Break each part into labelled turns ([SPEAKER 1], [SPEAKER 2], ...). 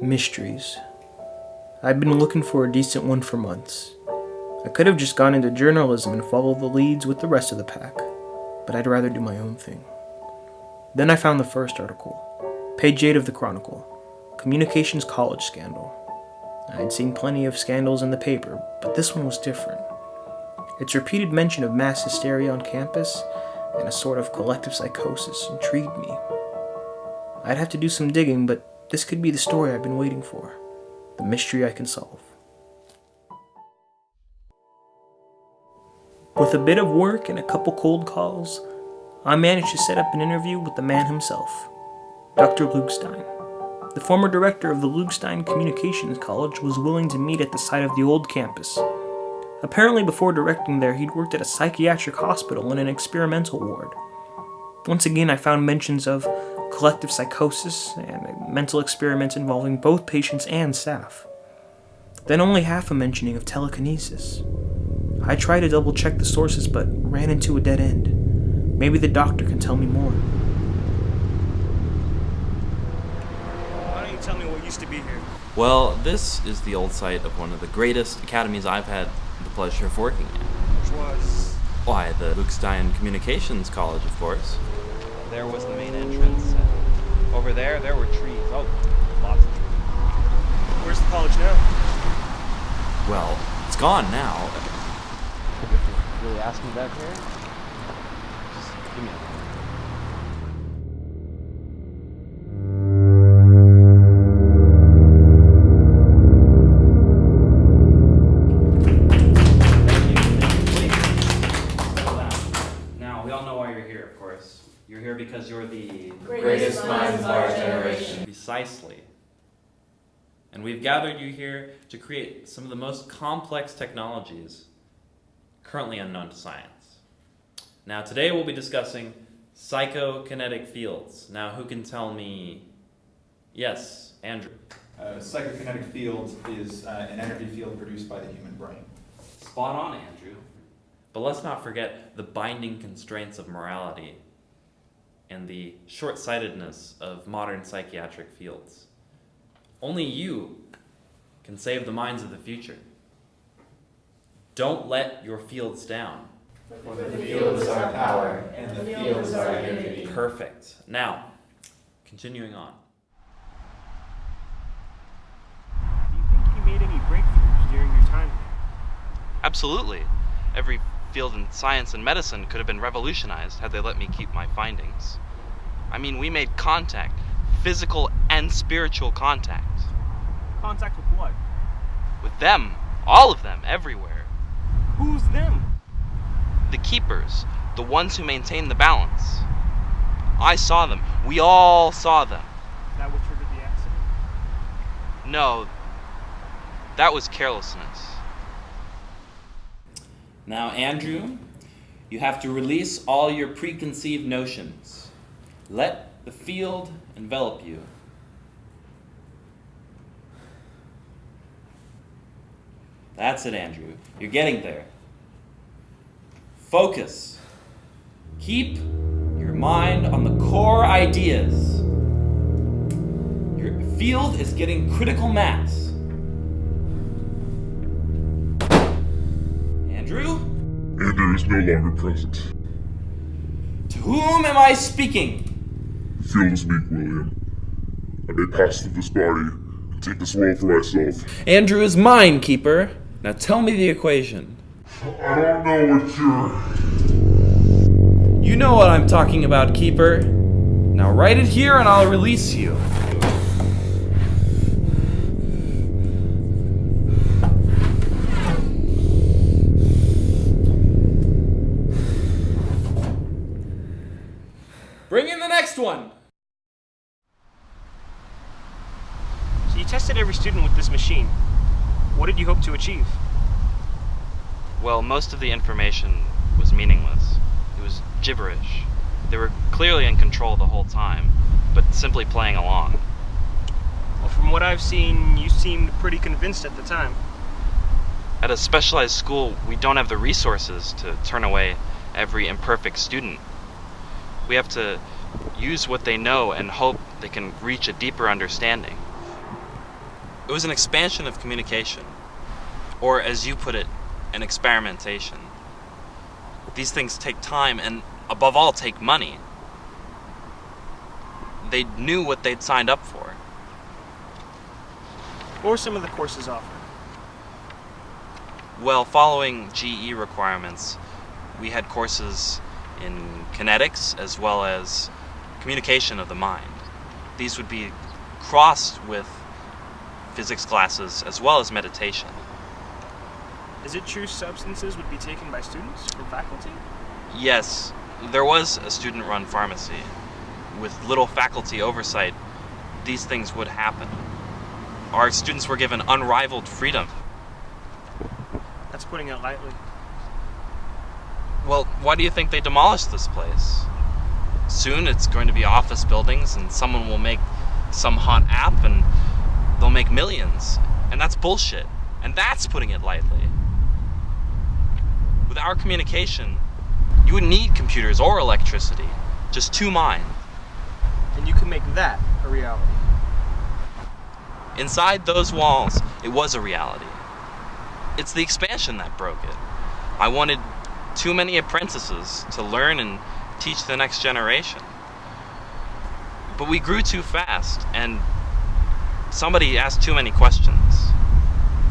[SPEAKER 1] Mysteries. I'd been looking for a decent one for months. I could have just gone into journalism and followed the leads with the rest of the pack, but I'd rather do my own thing. Then I found the first article, page 8 of the Chronicle Communications College Scandal. I'd seen plenty of scandals in the paper, but this one was different. Its repeated mention of mass hysteria on campus and a sort of collective psychosis intrigued me. I'd have to do some digging, but this could be the story I've been waiting for. The mystery I can solve. With a bit of work and a couple cold calls, I managed to set up an interview with the man himself, Dr. Luke Stein. The former director of the Luke Stein Communications College was willing to meet at the site of the old campus. Apparently, before directing there, he'd worked at a psychiatric hospital in an experimental ward. Once again, I found mentions of collective psychosis and mental experiments involving both patients and staff. Then only half a mentioning of telekinesis. I tried to double check the sources but ran into a dead end. Maybe the doctor can tell me more.
[SPEAKER 2] Why don't you tell me what used to be here?
[SPEAKER 3] Well, this is the old site of one of the greatest academies I've had the pleasure of working at.
[SPEAKER 2] Which was.
[SPEAKER 3] Why, the Luke Stein Communications College, of course.
[SPEAKER 4] There was the main entrance. And over there, there were trees. Oh, lots of trees.
[SPEAKER 2] Where's the college now?
[SPEAKER 3] Well, it's gone now.
[SPEAKER 4] You really ask me that here? Just give me a
[SPEAKER 3] Precisely. And we've gathered you here to create some of the most complex technologies currently unknown to science. Now, today we'll be discussing psychokinetic fields. Now, who can tell me? Yes, Andrew.
[SPEAKER 5] A psychokinetic field is uh, an energy field produced by the human brain.
[SPEAKER 3] Spot on, Andrew. But let's not forget the binding constraints of morality and the short sightedness of modern psychiatric fields. Only you can save the minds of the future. Don't let your fields down.
[SPEAKER 6] For the field is our power, and the field is our unity.
[SPEAKER 3] Perfect. Now, continuing on.
[SPEAKER 2] Do you think you made any breakthroughs during your time here?
[SPEAKER 4] Absolutely. Every field in science and medicine could have been revolutionized had they let me keep my findings. I mean, we made contact, physical and spiritual contact.
[SPEAKER 2] Contact with what?
[SPEAKER 4] With them, all of them, everywhere.
[SPEAKER 2] Who's them?
[SPEAKER 4] The keepers, the ones who maintain the balance. I saw them. We all saw them.
[SPEAKER 2] That what triggered the accident?
[SPEAKER 4] No, that was carelessness.
[SPEAKER 3] Now, Andrew, you have to release all your preconceived notions. Let the field envelop you. That's it, Andrew. You're getting there. Focus. Keep your mind on the core ideas. Your field is getting critical mass. Andrew?
[SPEAKER 7] Andrew is no longer present.
[SPEAKER 3] To whom am I speaking?
[SPEAKER 7] Is weak, William. I may pass through this body and take this world for myself.
[SPEAKER 3] Andrew is mine, Keeper. Now tell me the equation.
[SPEAKER 7] I don't know what you're.
[SPEAKER 3] You know what I'm talking about, Keeper. Now write it here and I'll release you. Bring in the next one.
[SPEAKER 2] So you tested every student with this machine. What did you hope to achieve?
[SPEAKER 4] Well, most of the information was meaningless. It was gibberish. They were clearly in control the whole time, but simply playing along.
[SPEAKER 2] Well, from what I've seen, you seemed pretty convinced at the time.
[SPEAKER 4] At a specialized school, we don't have the resources to turn away every imperfect student. We have to use what they know and hope they can reach a deeper understanding. It was an expansion of communication. Or, as you put it, an experimentation. These things take time and, above all, take money. They knew what they'd signed up for.
[SPEAKER 2] What were some of the courses offered?
[SPEAKER 4] Well, following GE requirements, we had courses in kinetics as well as communication of the mind. These would be crossed with physics classes as well as meditation.
[SPEAKER 2] Is it true substances would be taken by students from faculty?
[SPEAKER 4] Yes, there was a student run pharmacy. With little faculty oversight, these things would happen. Our students were given unrivaled freedom.
[SPEAKER 2] That's putting it lightly.
[SPEAKER 4] Well, why do you think they demolished this place? Soon it's going to be office buildings, and someone will make some hot app and they'll make millions. And that's bullshit. And that's putting it lightly. With our communication, you wouldn't need computers or electricity, just two minds.
[SPEAKER 2] And you can make that a reality.
[SPEAKER 4] Inside those walls, it was a reality. It's the expansion that broke it. I wanted too many apprentices to learn and teach the next generation. But we grew too fast, and somebody asked too many questions.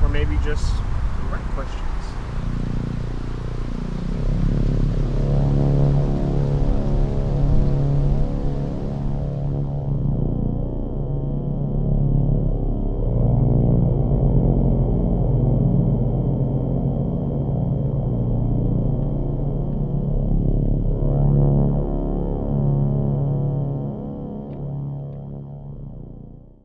[SPEAKER 2] Or maybe just the right question.